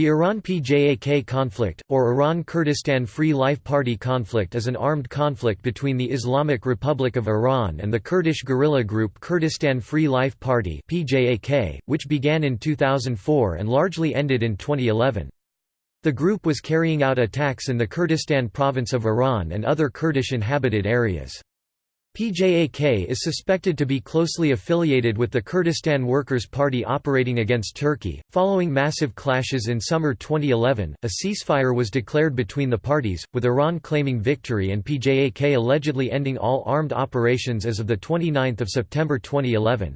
The Iran-PJAK conflict, or Iran-Kurdistan Free Life Party conflict is an armed conflict between the Islamic Republic of Iran and the Kurdish guerrilla group Kurdistan Free Life Party which began in 2004 and largely ended in 2011. The group was carrying out attacks in the Kurdistan province of Iran and other Kurdish inhabited areas. PJAK is suspected to be closely affiliated with the Kurdistan Workers' Party operating against Turkey. Following massive clashes in summer 2011, a ceasefire was declared between the parties, with Iran claiming victory and PJAK allegedly ending all armed operations as of 29 September 2011.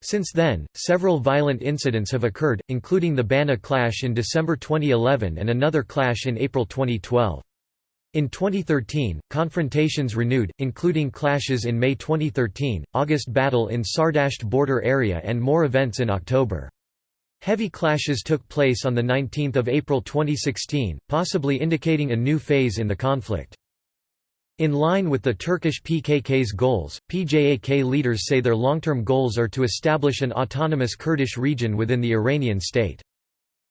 Since then, several violent incidents have occurred, including the Bana clash in December 2011 and another clash in April 2012. In 2013, confrontations renewed, including clashes in May 2013, August battle in Sardasht border area and more events in October. Heavy clashes took place on 19 April 2016, possibly indicating a new phase in the conflict. In line with the Turkish PKK's goals, PJAK leaders say their long-term goals are to establish an autonomous Kurdish region within the Iranian state.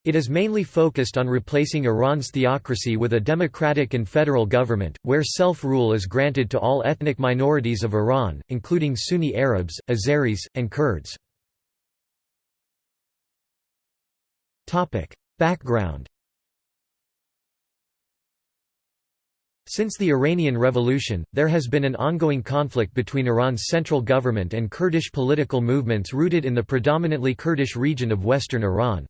It is mainly focused on replacing Iran's theocracy with a democratic and federal government, where self-rule is granted to all ethnic minorities of Iran, including Sunni Arabs, Azeris, and Kurds. Background Since the Iranian Revolution, there has been an ongoing conflict between Iran's central government and Kurdish political movements rooted in the predominantly Kurdish region of western Iran.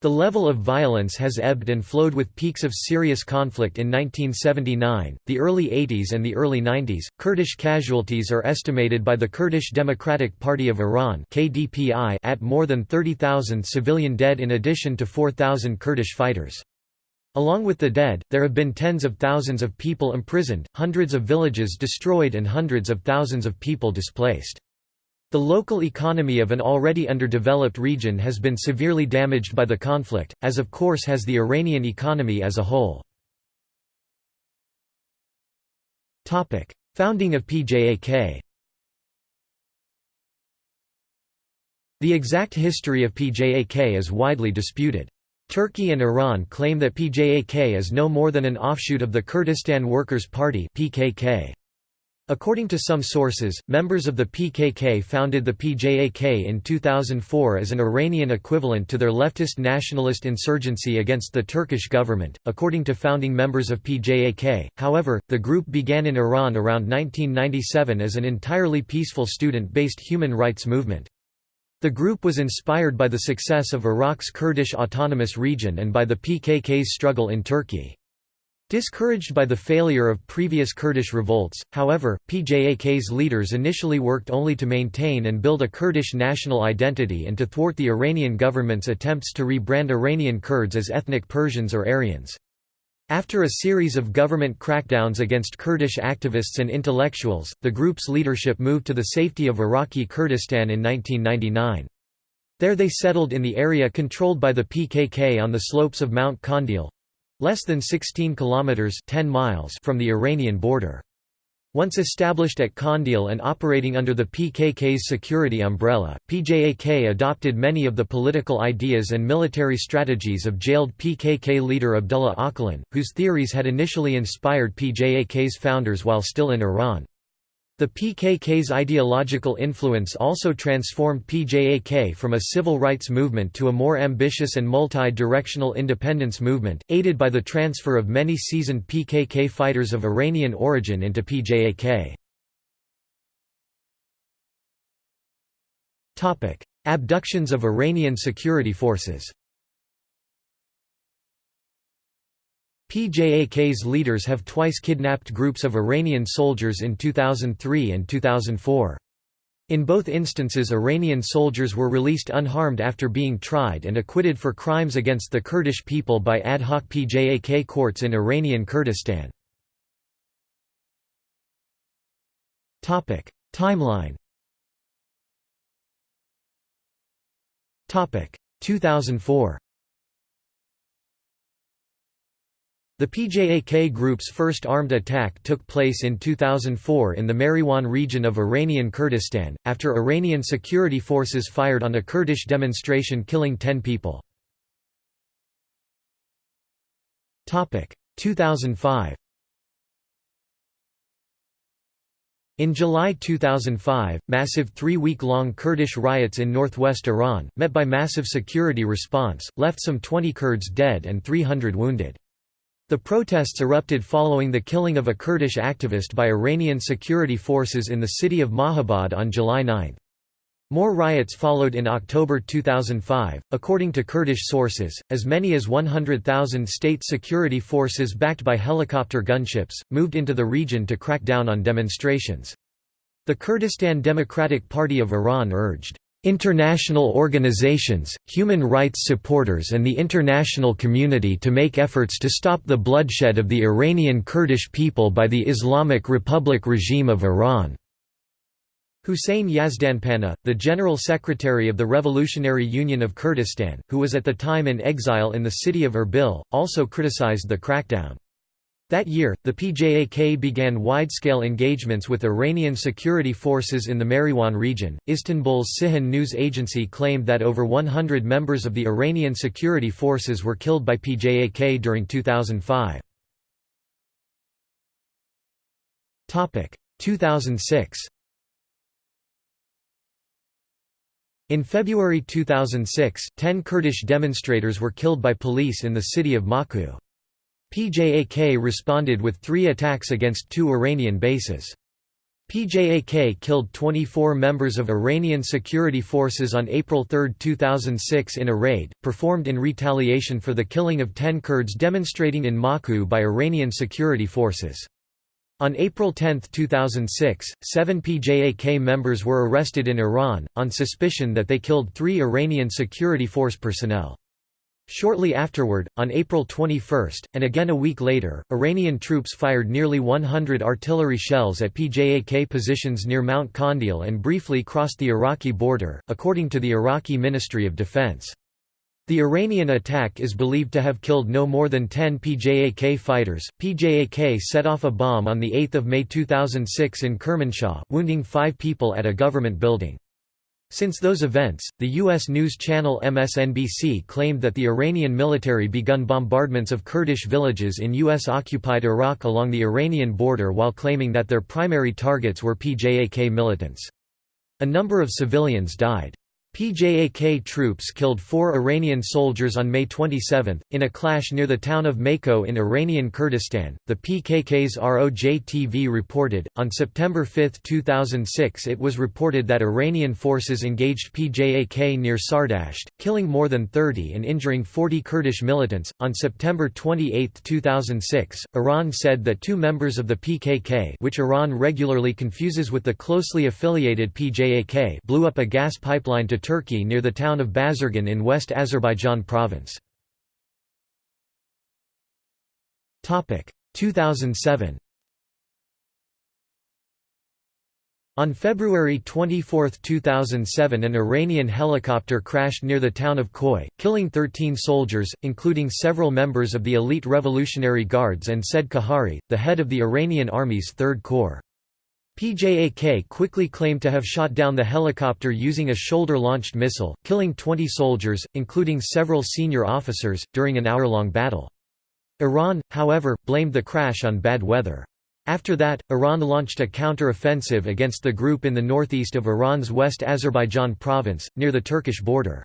The level of violence has ebbed and flowed with peaks of serious conflict in 1979, the early 80s and the early 90s. Kurdish casualties are estimated by the Kurdish Democratic Party of Iran (KDPI) at more than 30,000 civilian dead in addition to 4,000 Kurdish fighters. Along with the dead, there have been tens of thousands of people imprisoned, hundreds of villages destroyed and hundreds of thousands of people displaced. The local economy of an already underdeveloped region has been severely damaged by the conflict, as of course has the Iranian economy as a whole. Founding of PJAK The exact history of PJAK is widely disputed. Turkey and Iran claim that PJAK is no more than an offshoot of the Kurdistan Workers' Party PKK. According to some sources, members of the PKK founded the PJAK in 2004 as an Iranian equivalent to their leftist nationalist insurgency against the Turkish government. According to founding members of PJAK, however, the group began in Iran around 1997 as an entirely peaceful student based human rights movement. The group was inspired by the success of Iraq's Kurdish Autonomous Region and by the PKK's struggle in Turkey. Discouraged by the failure of previous Kurdish revolts, however, PJAK's leaders initially worked only to maintain and build a Kurdish national identity and to thwart the Iranian government's attempts to rebrand Iranian Kurds as ethnic Persians or Aryans. After a series of government crackdowns against Kurdish activists and intellectuals, the group's leadership moved to the safety of Iraqi Kurdistan in 1999. There they settled in the area controlled by the PKK on the slopes of Mount Kandil, less than 16 kilometers 10 miles from the Iranian border. Once established at Kandil and operating under the PKK's security umbrella, PJAK adopted many of the political ideas and military strategies of jailed PKK leader Abdullah Öcalan, whose theories had initially inspired PJAK's founders while still in Iran. The PKK's ideological influence also transformed PJAK from a civil rights movement to a more ambitious and multi-directional independence movement, aided by the transfer of many seasoned PKK fighters of Iranian origin into PJAK. Abductions of Iranian security forces PJAK's leaders have twice kidnapped groups of Iranian soldiers in 2003 and 2004. In both instances Iranian soldiers were released unharmed after being tried and acquitted for crimes against the Kurdish people by ad hoc PJAK courts in Iranian Kurdistan. Timeline 2004 The PJAK group's first armed attack took place in 2004 in the Mariwan region of Iranian Kurdistan, after Iranian security forces fired on a Kurdish demonstration killing 10 people. 2005 In July 2005, massive three-week-long Kurdish riots in northwest Iran, met by massive security response, left some 20 Kurds dead and 300 wounded. The protests erupted following the killing of a Kurdish activist by Iranian security forces in the city of Mahabad on July 9. More riots followed in October 2005. According to Kurdish sources, as many as 100,000 state security forces backed by helicopter gunships moved into the region to crack down on demonstrations. The Kurdistan Democratic Party of Iran urged international organizations, human rights supporters and the international community to make efforts to stop the bloodshed of the Iranian Kurdish people by the Islamic Republic regime of Iran. Hussein Yazdanpanah, the General Secretary of the Revolutionary Union of Kurdistan, who was at the time in exile in the city of Erbil, also criticized the crackdown. That year, the PJAK began wide-scale engagements with Iranian security forces in the Mariwan region. Istanbul's Cihan news agency claimed that over 100 members of the Iranian security forces were killed by PJAK during 2005. Topic: 2006. In February 2006, ten Kurdish demonstrators were killed by police in the city of Maku. PJAK responded with three attacks against two Iranian bases. PJAK killed 24 members of Iranian security forces on April 3, 2006 in a raid, performed in retaliation for the killing of 10 Kurds demonstrating in Maku by Iranian security forces. On April 10, 2006, seven PJAK members were arrested in Iran, on suspicion that they killed three Iranian security force personnel. Shortly afterward, on April 21, and again a week later, Iranian troops fired nearly 100 artillery shells at PJAK positions near Mount Kandil and briefly crossed the Iraqi border, according to the Iraqi Ministry of Defense. The Iranian attack is believed to have killed no more than 10 PJAK fighters. PJAK set off a bomb on 8 May 2006 in Kermanshah, wounding five people at a government building. Since those events, the U.S. news channel MSNBC claimed that the Iranian military begun bombardments of Kurdish villages in U.S.-occupied Iraq along the Iranian border while claiming that their primary targets were PJAK militants. A number of civilians died. PJAK troops killed four Iranian soldiers on May 27, in a clash near the town of Maku in Iranian Kurdistan. The PKK's ROJ TV reported. On September 5, 2006, it was reported that Iranian forces engaged PJAK near Sardasht, killing more than 30 and injuring 40 Kurdish militants. On September 28, 2006, Iran said that two members of the PKK, which Iran regularly confuses with the closely affiliated PJAK, blew up a gas pipeline to Turkey near the town of Bazargan in West Azerbaijan province. 2007 On February 24, 2007 an Iranian helicopter crashed near the town of Khoi, killing 13 soldiers, including several members of the elite Revolutionary Guards and Said Kahari, the head of the Iranian Army's Third Corps. PJAK quickly claimed to have shot down the helicopter using a shoulder-launched missile, killing 20 soldiers, including several senior officers, during an hour-long battle. Iran, however, blamed the crash on bad weather. After that, Iran launched a counter-offensive against the group in the northeast of Iran's West Azerbaijan province, near the Turkish border.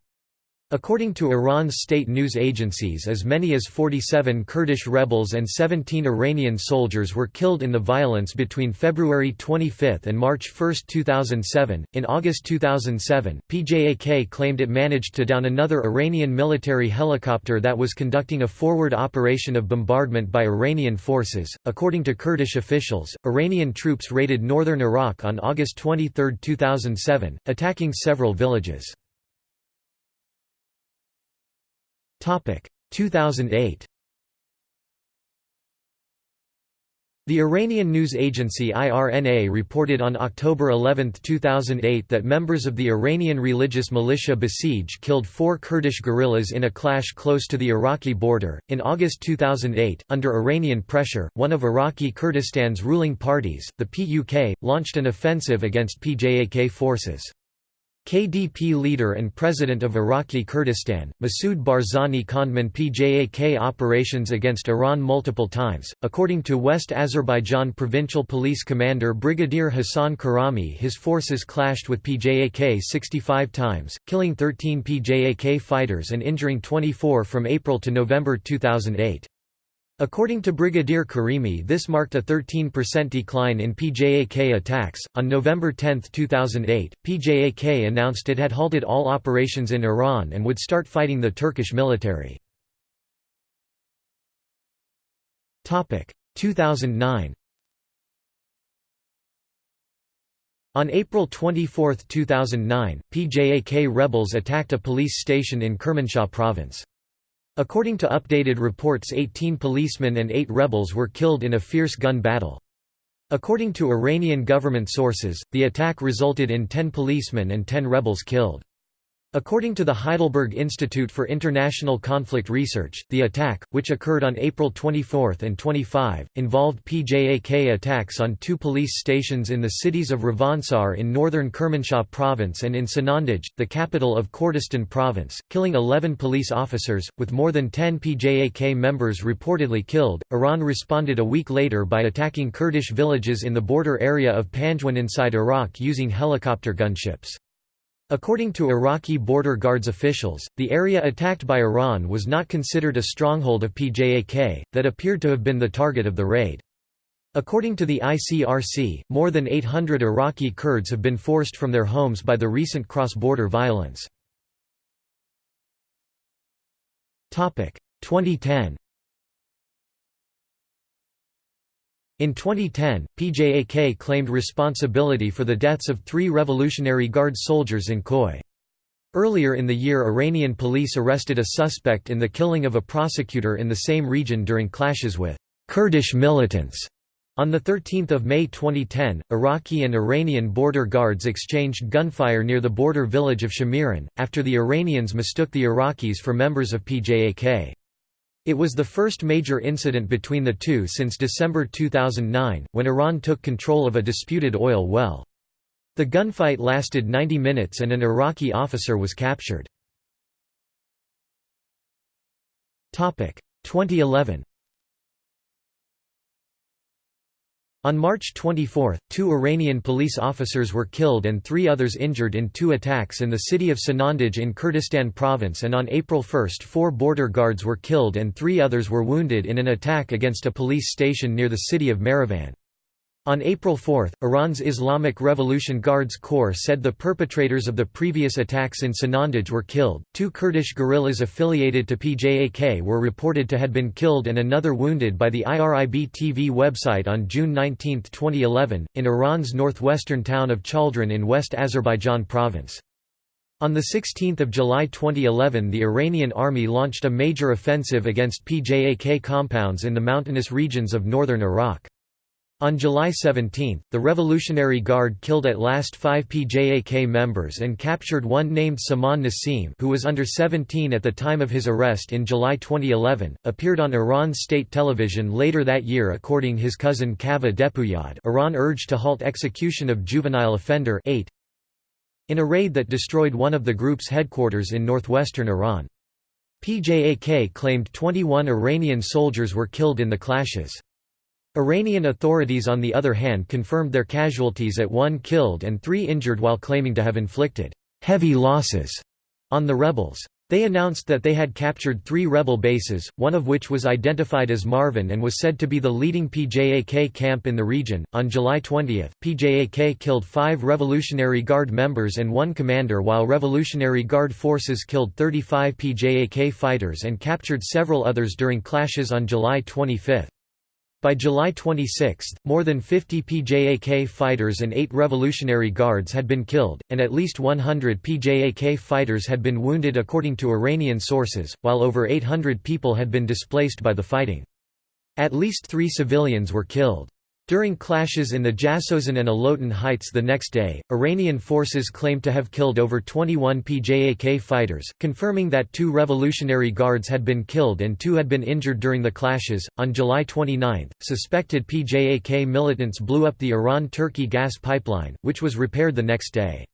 According to Iran's state news agencies as many as 47 Kurdish rebels and 17 Iranian soldiers were killed in the violence between February 25 and March 1, 2007. In August 2007, PJAK claimed it managed to down another Iranian military helicopter that was conducting a forward operation of bombardment by Iranian forces. According to Kurdish officials, Iranian troops raided northern Iraq on August 23, 2007, attacking several villages. 2008 The Iranian news agency IRNA reported on October 11, 2008 that members of the Iranian religious militia Basij killed four Kurdish guerrillas in a clash close to the Iraqi border. In August 2008, under Iranian pressure, one of Iraqi Kurdistan's ruling parties, the PUK, launched an offensive against PJAK forces. KDP leader and president of Iraqi Kurdistan, Masoud Barzani condemned PJAK operations against Iran multiple times. According to West Azerbaijan provincial police commander Brigadier Hassan Karami, his forces clashed with PJAK 65 times, killing 13 PJAK fighters and injuring 24 from April to November 2008. According to Brigadier Karimi, this marked a 13% decline in PJAK attacks. On November 10, 2008, PJAK announced it had halted all operations in Iran and would start fighting the Turkish military. 2009 On April 24, 2009, PJAK rebels attacked a police station in Kermanshah province. According to updated reports 18 policemen and 8 rebels were killed in a fierce gun battle. According to Iranian government sources, the attack resulted in 10 policemen and 10 rebels killed. According to the Heidelberg Institute for International Conflict Research, the attack, which occurred on April 24 and 25, involved PJAK attacks on two police stations in the cities of Ravansar in northern Kermanshah province and in Sanandaj, the capital of Kurdistan province, killing 11 police officers, with more than 10 PJAK members reportedly killed. Iran responded a week later by attacking Kurdish villages in the border area of Panjwin inside Iraq using helicopter gunships. According to Iraqi border guards officials, the area attacked by Iran was not considered a stronghold of PJAK, that appeared to have been the target of the raid. According to the ICRC, more than 800 Iraqi Kurds have been forced from their homes by the recent cross-border violence. 2010 In 2010, PJAK claimed responsibility for the deaths of three Revolutionary Guard soldiers in Khoi. Earlier in the year Iranian police arrested a suspect in the killing of a prosecutor in the same region during clashes with Kurdish militants. On 13 May 2010, Iraqi and Iranian border guards exchanged gunfire near the border village of Shamiran, after the Iranians mistook the Iraqis for members of PJAK. It was the first major incident between the two since December 2009, when Iran took control of a disputed oil well. The gunfight lasted 90 minutes and an Iraqi officer was captured. 2011 On March 24, two Iranian police officers were killed and three others injured in two attacks in the city of Sanandaj in Kurdistan province and on April 1 four border guards were killed and three others were wounded in an attack against a police station near the city of Marivan. On April 4, Iran's Islamic Revolution Guards Corps said the perpetrators of the previous attacks in Sanandaj were killed. Two Kurdish guerrillas affiliated to PJAK were reported to have been killed and another wounded by the IRIB TV website on June 19, 2011, in Iran's northwestern town of Chaldoran in West Azerbaijan province. On 16 July 2011 the Iranian army launched a major offensive against PJAK compounds in the mountainous regions of northern Iraq. On July 17, the Revolutionary Guard killed at last five PJAK members and captured one named Saman Nassim who was under 17 at the time of his arrest in July 2011, appeared on Iran state television later that year according his cousin Kaveh Depuyad Iran urged to halt execution of juvenile offender 8 in a raid that destroyed one of the group's headquarters in northwestern Iran. PJAK claimed 21 Iranian soldiers were killed in the clashes. Iranian authorities on the other hand confirmed their casualties at one killed and three injured while claiming to have inflicted heavy losses on the rebels. They announced that they had captured three rebel bases, one of which was identified as Marvin and was said to be the leading PJAK camp in the region. On July 20, PJAK killed five Revolutionary Guard members and one commander, while Revolutionary Guard forces killed 35 PJAK fighters and captured several others during clashes on July 25. By July 26, more than 50 PJAK fighters and 8 Revolutionary Guards had been killed, and at least 100 PJAK fighters had been wounded according to Iranian sources, while over 800 people had been displaced by the fighting. At least three civilians were killed. During clashes in the Jasozan and Alotan heights the next day, Iranian forces claimed to have killed over 21 PJAK fighters, confirming that two Revolutionary Guards had been killed and two had been injured during the clashes. On July 29, suspected PJAK militants blew up the Iran Turkey gas pipeline, which was repaired the next day.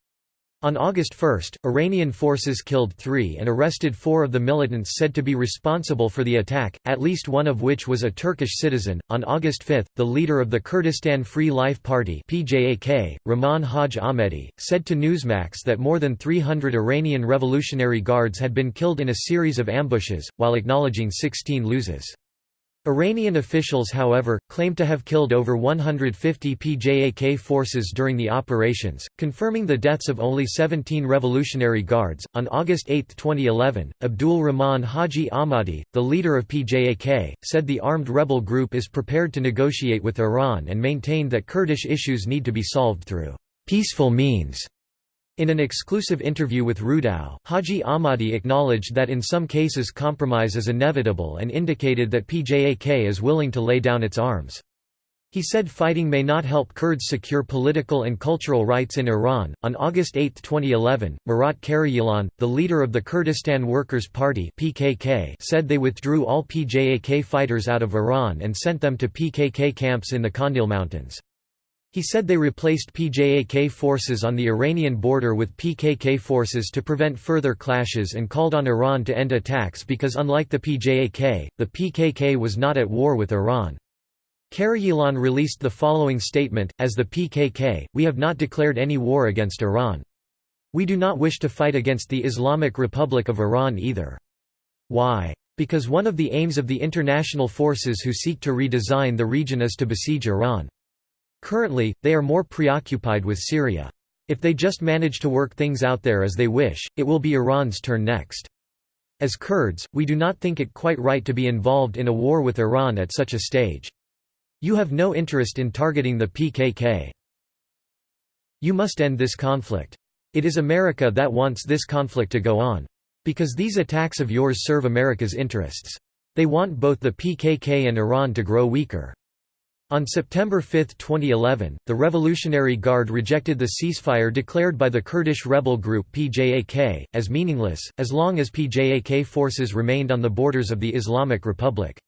On August 1, Iranian forces killed three and arrested four of the militants said to be responsible for the attack, at least one of which was a Turkish citizen. On August 5, the leader of the Kurdistan Free Life Party, PJAK, Rahman Haj Ahmadi, said to Newsmax that more than 300 Iranian Revolutionary Guards had been killed in a series of ambushes, while acknowledging 16 loses. Iranian officials however, claim to have killed over 150 PJAK forces during the operations, confirming the deaths of only 17 Revolutionary Guards. On August 8, 2011, Abdul Rahman Haji Ahmadi, the leader of PJAK, said the armed rebel group is prepared to negotiate with Iran and maintained that Kurdish issues need to be solved through peaceful means. In an exclusive interview with Rudaw, Haji Ahmadi acknowledged that in some cases compromise is inevitable and indicated that PJAK is willing to lay down its arms. He said fighting may not help Kurds secure political and cultural rights in Iran. On August 8, 2011, Murat Karayilan, the leader of the Kurdistan Workers' Party (PKK), said they withdrew all PJAK fighters out of Iran and sent them to PKK camps in the Kandil Mountains. He said they replaced PJAK forces on the Iranian border with PKK forces to prevent further clashes and called on Iran to end attacks because unlike the PJAK, the PKK was not at war with Iran. Karayilan released the following statement, as the PKK, we have not declared any war against Iran. We do not wish to fight against the Islamic Republic of Iran either. Why? Because one of the aims of the international forces who seek to redesign the region is to besiege Iran. Currently, they are more preoccupied with Syria. If they just manage to work things out there as they wish, it will be Iran's turn next. As Kurds, we do not think it quite right to be involved in a war with Iran at such a stage. You have no interest in targeting the PKK. You must end this conflict. It is America that wants this conflict to go on. Because these attacks of yours serve America's interests. They want both the PKK and Iran to grow weaker. On September 5, 2011, the Revolutionary Guard rejected the ceasefire declared by the Kurdish rebel group PJAK, as meaningless, as long as PJAK forces remained on the borders of the Islamic Republic.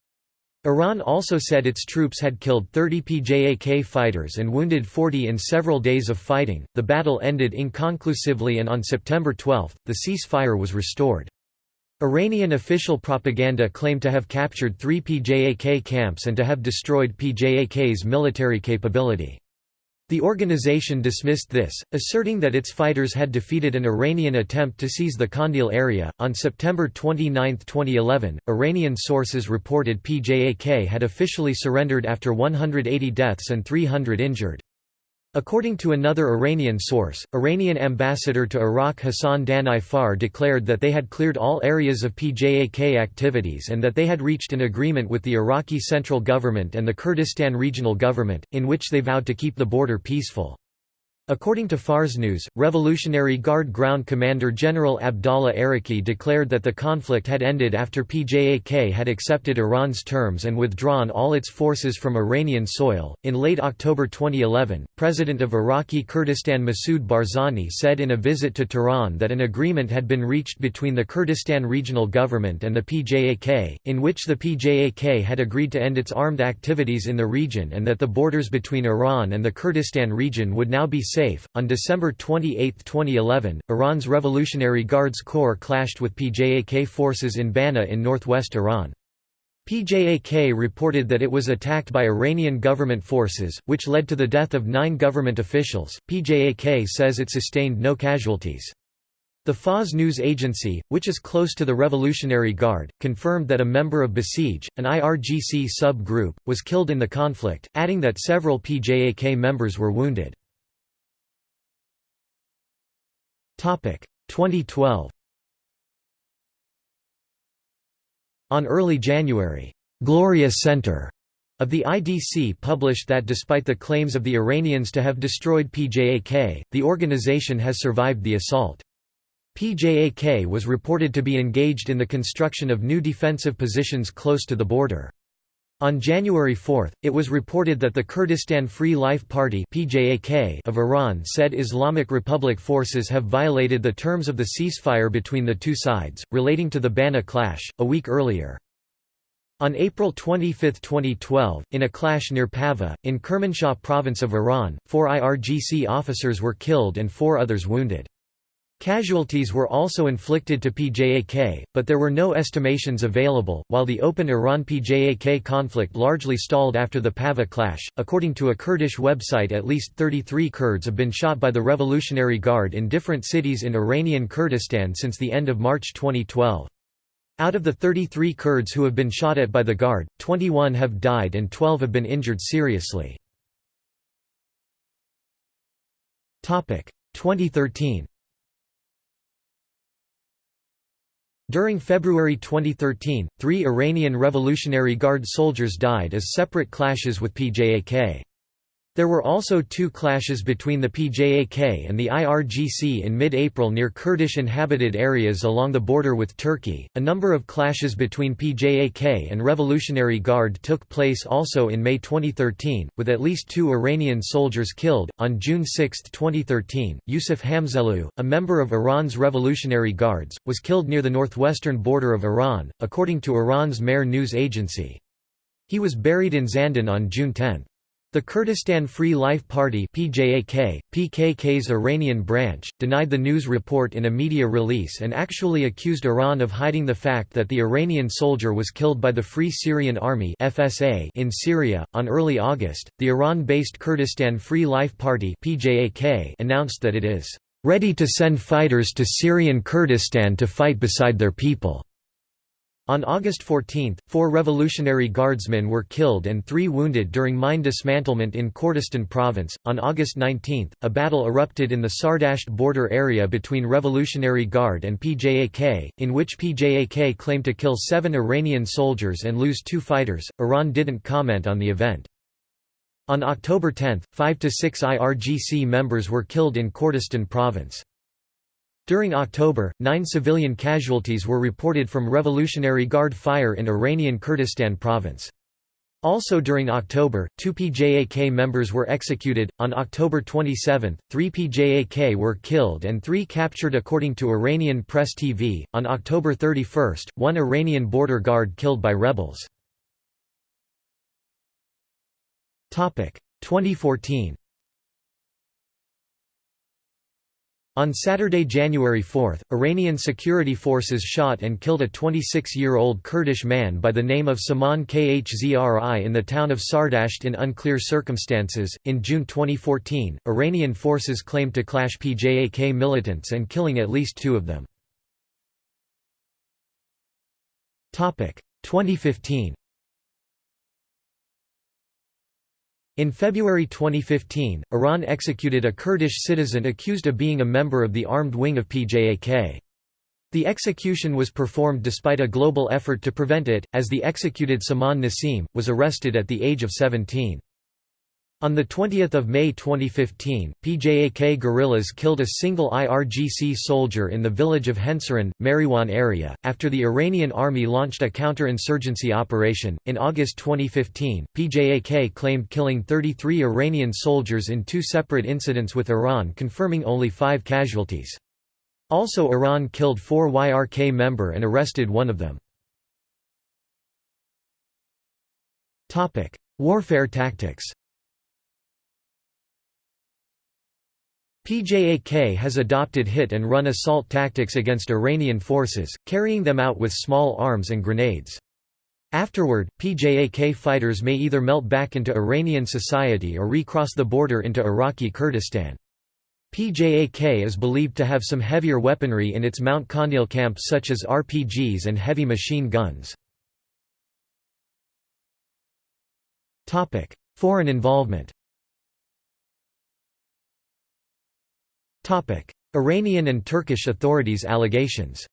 Iran also said its troops had killed 30 PJAK fighters and wounded 40 in several days of fighting. The battle ended inconclusively and on September 12, the ceasefire was restored. Iranian official propaganda claimed to have captured three PJAK camps and to have destroyed PJAK's military capability. The organization dismissed this, asserting that its fighters had defeated an Iranian attempt to seize the Kandil area. On September 29, 2011, Iranian sources reported PJAK had officially surrendered after 180 deaths and 300 injured. According to another Iranian source, Iranian ambassador to Iraq Hassan Danai declared that they had cleared all areas of PJAK activities and that they had reached an agreement with the Iraqi central government and the Kurdistan regional government, in which they vowed to keep the border peaceful. According to Fars News, Revolutionary Guard Ground Commander General Abdallah Araki declared that the conflict had ended after PJAK had accepted Iran's terms and withdrawn all its forces from Iranian soil. In late October 2011, President of Iraqi Kurdistan Masoud Barzani said in a visit to Tehran that an agreement had been reached between the Kurdistan Regional Government and the PJAK, in which the PJAK had agreed to end its armed activities in the region and that the borders between Iran and the Kurdistan region would now be safe. On December 28, 2011, Iran's Revolutionary Guards Corps clashed with PJAK forces in Bana in northwest Iran. PJAK reported that it was attacked by Iranian government forces, which led to the death of nine government officials. PJAK says it sustained no casualties. The Fars news agency, which is close to the Revolutionary Guard, confirmed that a member of Basij, an IRGC sub-group, was killed in the conflict, adding that several PJAK members were wounded. 2012 On early January, Gloria Center of the IDC published that despite the claims of the Iranians to have destroyed PJAK, the organization has survived the assault. PJAK was reported to be engaged in the construction of new defensive positions close to the border. On January 4, it was reported that the Kurdistan Free Life Party of Iran said Islamic Republic forces have violated the terms of the ceasefire between the two sides, relating to the Bana clash, a week earlier. On April 25, 2012, in a clash near Pava, in Kermanshah province of Iran, four IRGC officers were killed and four others wounded. Casualties were also inflicted to PJAK, but there were no estimations available. While the open Iran PJAK conflict largely stalled after the Pava clash, according to a Kurdish website, at least 33 Kurds have been shot by the Revolutionary Guard in different cities in Iranian Kurdistan since the end of March 2012. Out of the 33 Kurds who have been shot at by the Guard, 21 have died and 12 have been injured seriously. 2013 During February 2013, three Iranian Revolutionary Guard soldiers died as separate clashes with PJAK. There were also two clashes between the PJAK and the IRGC in mid April near Kurdish inhabited areas along the border with Turkey. A number of clashes between PJAK and Revolutionary Guard took place also in May 2013, with at least two Iranian soldiers killed. On June 6, 2013, Yusuf Hamzelu, a member of Iran's Revolutionary Guards, was killed near the northwestern border of Iran, according to Iran's Mehr news agency. He was buried in Zandan on June 10. The Kurdistan Free Life Party PJAK, PKK's Iranian branch, denied the news report in a media release and actually accused Iran of hiding the fact that the Iranian soldier was killed by the Free Syrian Army (FSA) in Syria. On early August, the Iran-based Kurdistan Free Life Party (PJAK) announced that it is ready to send fighters to Syrian Kurdistan to fight beside their people. On August 14, four Revolutionary Guardsmen were killed and three wounded during mine dismantlement in Kurdistan province. On August 19, a battle erupted in the Sardasht border area between Revolutionary Guard and PJAK, in which PJAK claimed to kill seven Iranian soldiers and lose two fighters. Iran didn't comment on the event. On October 10, five to six IRGC members were killed in Kurdistan province. During October, nine civilian casualties were reported from Revolutionary Guard fire in Iranian Kurdistan province. Also during October, two PJAK members were executed. On October 27, three PJAK were killed and three captured according to Iranian Press TV. On October 31, one Iranian border guard killed by rebels. 2014 On Saturday, January 4, Iranian security forces shot and killed a 26-year-old Kurdish man by the name of Saman Khzri in the town of Sardasht in unclear circumstances. In June 2014, Iranian forces claimed to clash PJAK militants and killing at least two of them. 2015 In February 2015, Iran executed a Kurdish citizen accused of being a member of the armed wing of PJAK. The execution was performed despite a global effort to prevent it, as the executed Saman Nasim, was arrested at the age of 17. On 20 May 2015, PJAK guerrillas killed a single IRGC soldier in the village of Hensaran, Mariwan area, after the Iranian army launched a counter-insurgency operation. In August 2015, PJAK claimed killing 33 Iranian soldiers in two separate incidents with Iran confirming only five casualties. Also Iran killed four YRK member and arrested one of them. Warfare tactics PJAK has adopted hit-and-run assault tactics against Iranian forces, carrying them out with small arms and grenades. Afterward, PJAK fighters may either melt back into Iranian society or recross the border into Iraqi Kurdistan. PJAK is believed to have some heavier weaponry in its Mount Kandil camp such as RPGs and heavy machine guns. Foreign involvement Iranian and Turkish authorities' allegations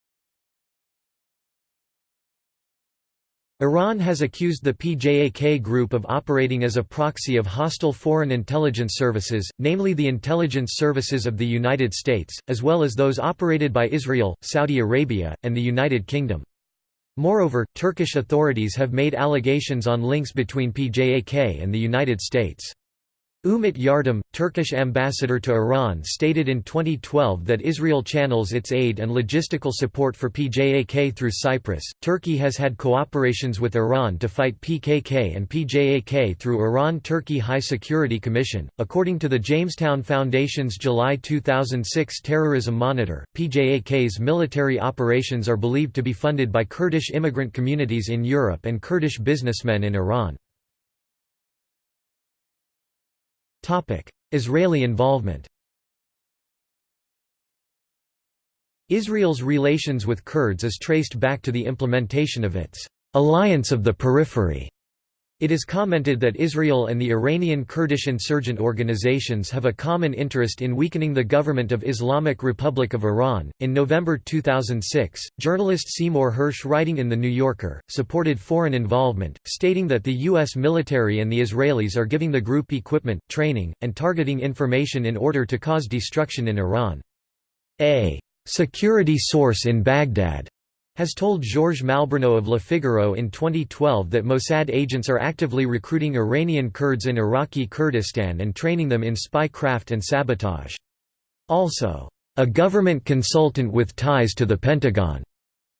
Iran has accused the PJAK group of operating as a proxy of hostile foreign intelligence services, namely the intelligence services of the United States, as well as those operated by Israel, Saudi Arabia, and the United Kingdom. Moreover, Turkish authorities have made allegations on links between PJAK and the United States. Umit Yardım, Turkish ambassador to Iran stated in 2012 that Israel channels its aid and logistical support for PJAK through Cyprus. Turkey has had cooperations with Iran to fight PKK and PJAK through Iran-Turkey High Security Commission. According to the Jamestown Foundation's July 2006 Terrorism Monitor, PJAK's military operations are believed to be funded by Kurdish immigrant communities in Europe and Kurdish businessmen in Iran. Israeli involvement Israel's relations with Kurds is traced back to the implementation of its «alliance of the periphery» It is commented that Israel and the Iranian Kurdish insurgent organizations have a common interest in weakening the government of Islamic Republic of Iran. In November 2006, journalist Seymour Hersh, writing in The New Yorker, supported foreign involvement, stating that the U.S. military and the Israelis are giving the group equipment, training, and targeting information in order to cause destruction in Iran. A security source in Baghdad has told Georges Malbrunot of Le Figaro in 2012 that Mossad agents are actively recruiting Iranian Kurds in Iraqi Kurdistan and training them in spy craft and sabotage. Also, a government consultant with ties to the Pentagon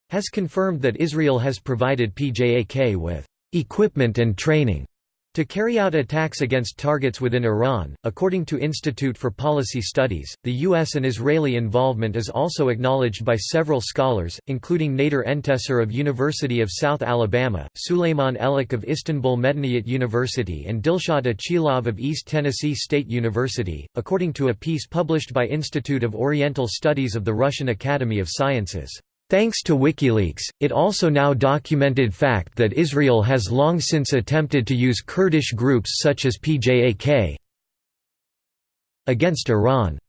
has confirmed that Israel has provided PJAK with equipment and training to carry out attacks against targets within Iran, according to Institute for Policy Studies, the U.S. and Israeli involvement is also acknowledged by several scholars, including Nader Entessar of University of South Alabama, Suleiman Elik of Istanbul Medeniyet University and Dilshad Achilov of East Tennessee State University, according to a piece published by Institute of Oriental Studies of the Russian Academy of Sciences. Thanks to WikiLeaks, it also now documented fact that Israel has long since attempted to use Kurdish groups such as PJAK against Iran.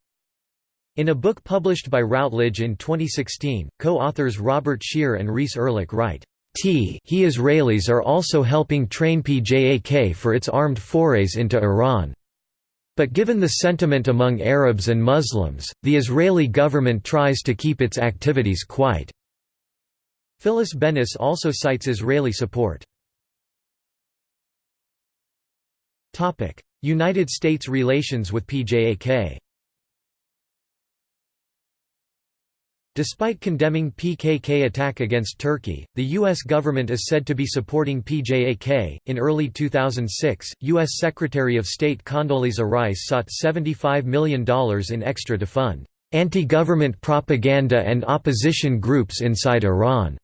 In a book published by Routledge in 2016, co-authors Robert Scheer and Reese Erlich write, T he Israelis are also helping train PJAK for its armed forays into Iran. But given the sentiment among Arabs and Muslims, the Israeli government tries to keep its activities quiet. Phyllis Bennis also cites Israeli support. United States relations with PJAK Despite condemning PKK attack against Turkey, the U.S. government is said to be supporting PJAK. In early 2006, U.S. Secretary of State Condoleezza Rice sought $75 million in extra to fund anti government propaganda and opposition groups inside Iran.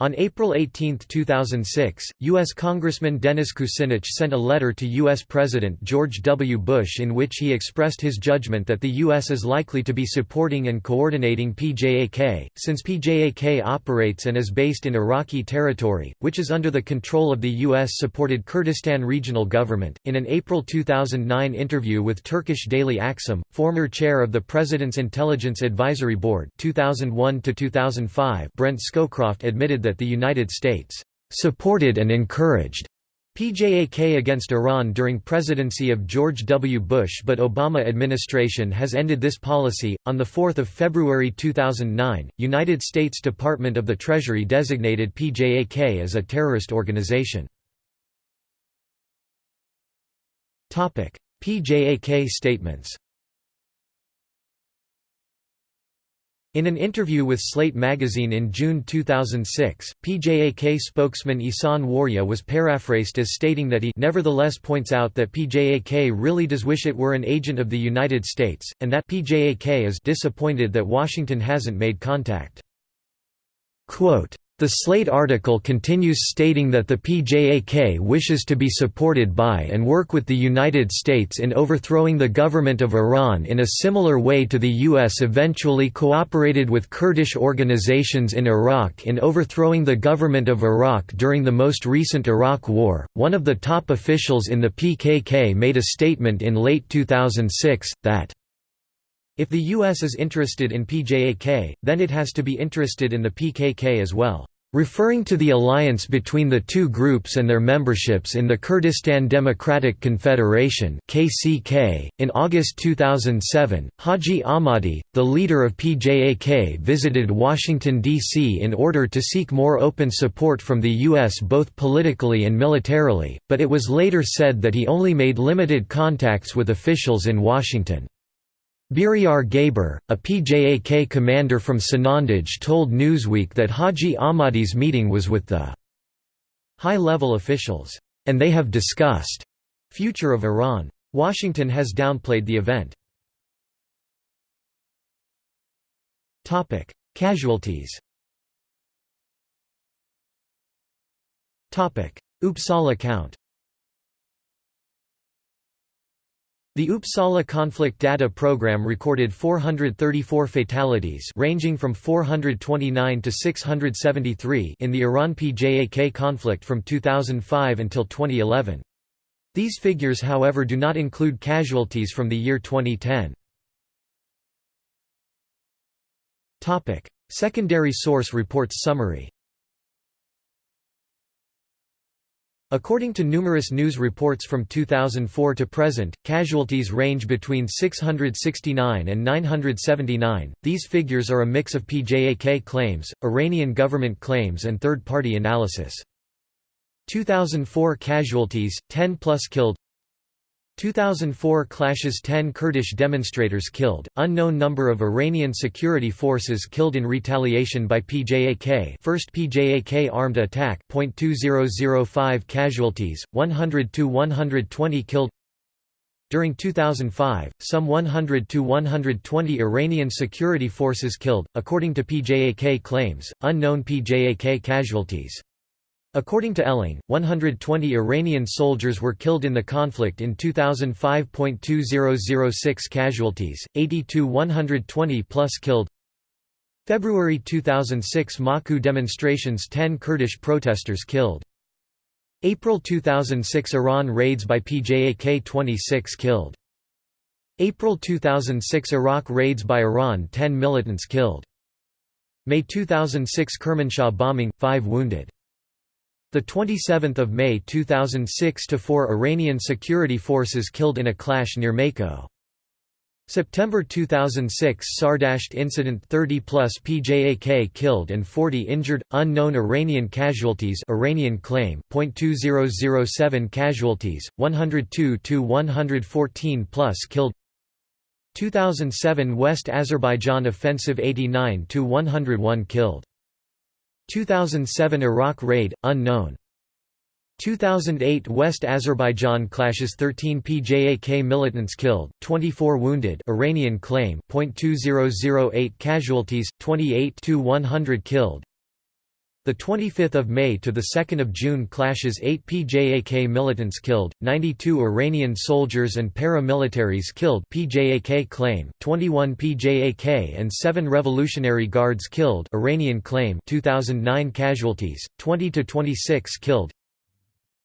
On April 18, 2006, U.S. Congressman Dennis Kucinich sent a letter to U.S. President George W. Bush in which he expressed his judgment that the U.S. is likely to be supporting and coordinating PJAK, since PJAK operates and is based in Iraqi territory, which is under the control of the U.S.-supported Kurdistan Regional Government. In an April 2009 interview with Turkish daily Akşam, former chair of the President's Intelligence Advisory Board 2001 Brent Scowcroft admitted that that the United States supported and encouraged PJAK against Iran during presidency of George W. Bush but Obama administration has ended this policy. On the 4th of February 2009, United States Department of the Treasury designated PJAK as a terrorist organization. PJAK statements. In an interview with Slate magazine in June 2006, PJAK spokesman Isan Warya was paraphrased as stating that he nevertheless points out that PJAK really does wish it were an agent of the United States, and that PJAK is disappointed that Washington hasn't made contact. Quote, the Slate article continues stating that the PJAK wishes to be supported by and work with the United States in overthrowing the government of Iran in a similar way to the U.S. eventually cooperated with Kurdish organizations in Iraq in overthrowing the government of Iraq during the most recent Iraq War. One of the top officials in the PKK made a statement in late 2006 that if the U.S. is interested in PJAK, then it has to be interested in the PKK as well. Referring to the alliance between the two groups and their memberships in the Kurdistan Democratic Confederation (KCK), in August 2007, Haji Ahmadi, the leader of PJAK, visited Washington D.C. in order to seek more open support from the U.S. both politically and militarily, but it was later said that he only made limited contacts with officials in Washington. Biryar Gaber, a PJAK commander from Sanandaj told Newsweek that Haji Ahmadi's meeting was with the high-level officials, and they have discussed future of Iran. Washington has downplayed the event. Casualties Uppsala count The Uppsala Conflict Data Program recorded 434 fatalities ranging from 429 to 673 in the Iran-PJAK conflict from 2005 until 2011. These figures however do not include casualties from the year 2010. Secondary source reports summary According to numerous news reports from 2004 to present, casualties range between 669 and 979. These figures are a mix of PJAK claims, Iranian government claims, and third party analysis. 2004 casualties 10 plus killed 2004 clashes 10 Kurdish demonstrators killed, unknown number of Iranian security forces killed in retaliation by PJAK first PJAK armed attack .2005 casualties, 100–120 killed. During 2005, some 100–120 Iranian security forces killed, according to PJAK claims, unknown PJAK casualties According to Elling, 120 Iranian soldiers were killed in the conflict in 2005.2006 casualties, 82 120 plus killed. February 2006 Maku demonstrations 10 Kurdish protesters killed. April 2006 Iran raids by PJAK 26 killed. April 2006 Iraq raids by Iran 10 militants killed. May 2006 Kermanshah bombing 5 wounded the 27th of May 2006 to 4 Iranian security forces killed in a clash near Maku. September 2006 Sardasht incident 30 plus PJAK killed and 40 injured unknown Iranian casualties Iranian claim .2007 casualties 102 to 114 plus killed 2007 West Azerbaijan offensive 89 to 101 killed 2007 Iraq raid, unknown. 2008 West Azerbaijan clashes 13 PJAK militants killed, 24 wounded Iranian claim .2008 casualties, 28 to 100 killed the 25th of May to the 2nd of June clashes 8 PJAK militants killed, 92 Iranian soldiers and paramilitaries killed PJAK claim, 21 PJAK and 7 Revolutionary Guards killed Iranian claim 2009 casualties, 20 to 26 killed.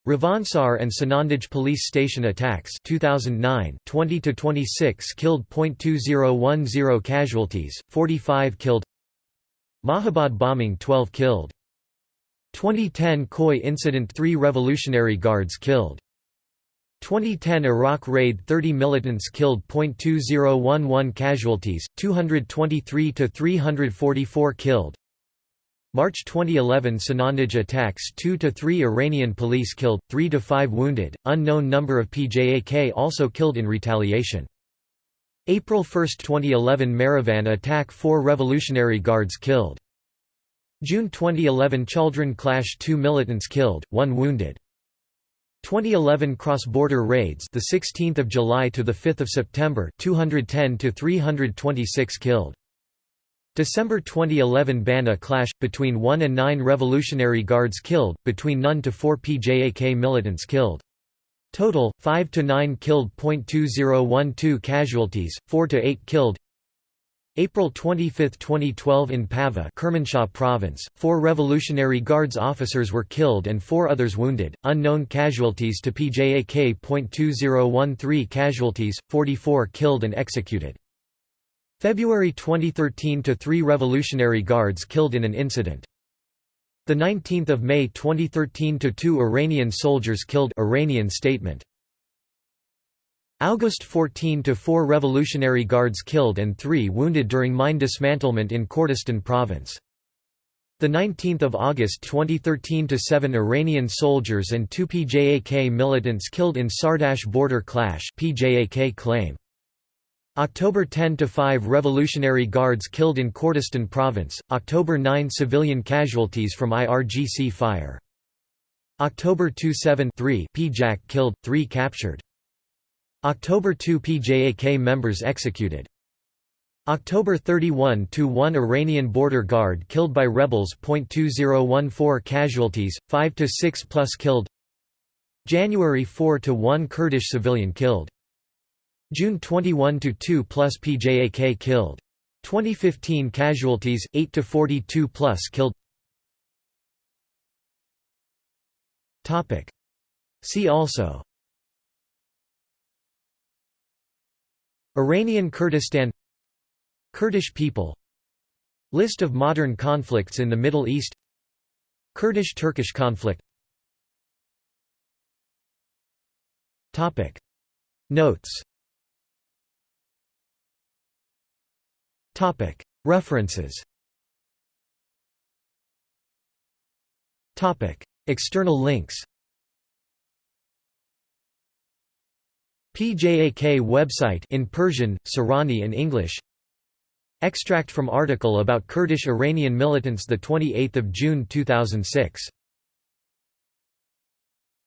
Ravansar and Sanandaj police station attacks 2009 20 to 26 killed .2010 casualties, 45 killed. Mahabad bombing 12 killed 2010 Khoi incident 3 Revolutionary Guards killed. 2010 Iraq raid 30 militants killed. 2011 casualties, 223 to 344 killed. March 2011 Sanandaj attacks 2 to 3 Iranian police killed, 3 to 5 wounded, unknown number of PJAK also killed in retaliation. April 1, 2011 Marivan attack 4 Revolutionary Guards killed. June 2011 Chaldoran clash 2 militants killed, 1 wounded. 2011 cross-border raids the 16th of July to the 5th of September 210 to 326 killed. December 2011 Bana clash between 1 and 9 Revolutionary Guards killed, between none to 4 PJAK militants killed. Total 5 to 9 killed. 2012 casualties, 4 to 8 killed. April 25, 2012 in Pava Kermanshah province, four Revolutionary Guards officers were killed and four others wounded, unknown casualties to PJAK.2013 casualties, 44 killed and executed. February 2013 to three Revolutionary Guards killed in an incident. The 19th of May 2013 to 2 Iranian soldiers killed Iranian statement August 14 to 4 Revolutionary Guards killed and 3 wounded during mine dismantlement in Kurdistan province. The 19th of August 2013 to 7 Iranian soldiers and 2 PJAK militants killed in Sardash border clash PJAK claim. October 10 to 5 Revolutionary Guards killed in Kurdistan province October 9 civilian casualties from IRGC fire. October 2 7 3 PJAK killed 3 captured October 2 PJAK members executed October 31 to 1 Iranian border guard killed by rebels. 2014 casualties, 5 to 6 plus killed. January 4 to 1 Kurdish civilian killed. June 21 to 2 plus PJAK killed. 2015 casualties, 8 to 42 plus killed. Topic. See also. Iranian Kurdistan Kurdish people List of modern conflicts in the Middle East Kurdish–Turkish conflict. Notes. References. External links PJAK website in Persian, Sorani and English. Extract from article about Kurdish Iranian militants 28 June 2006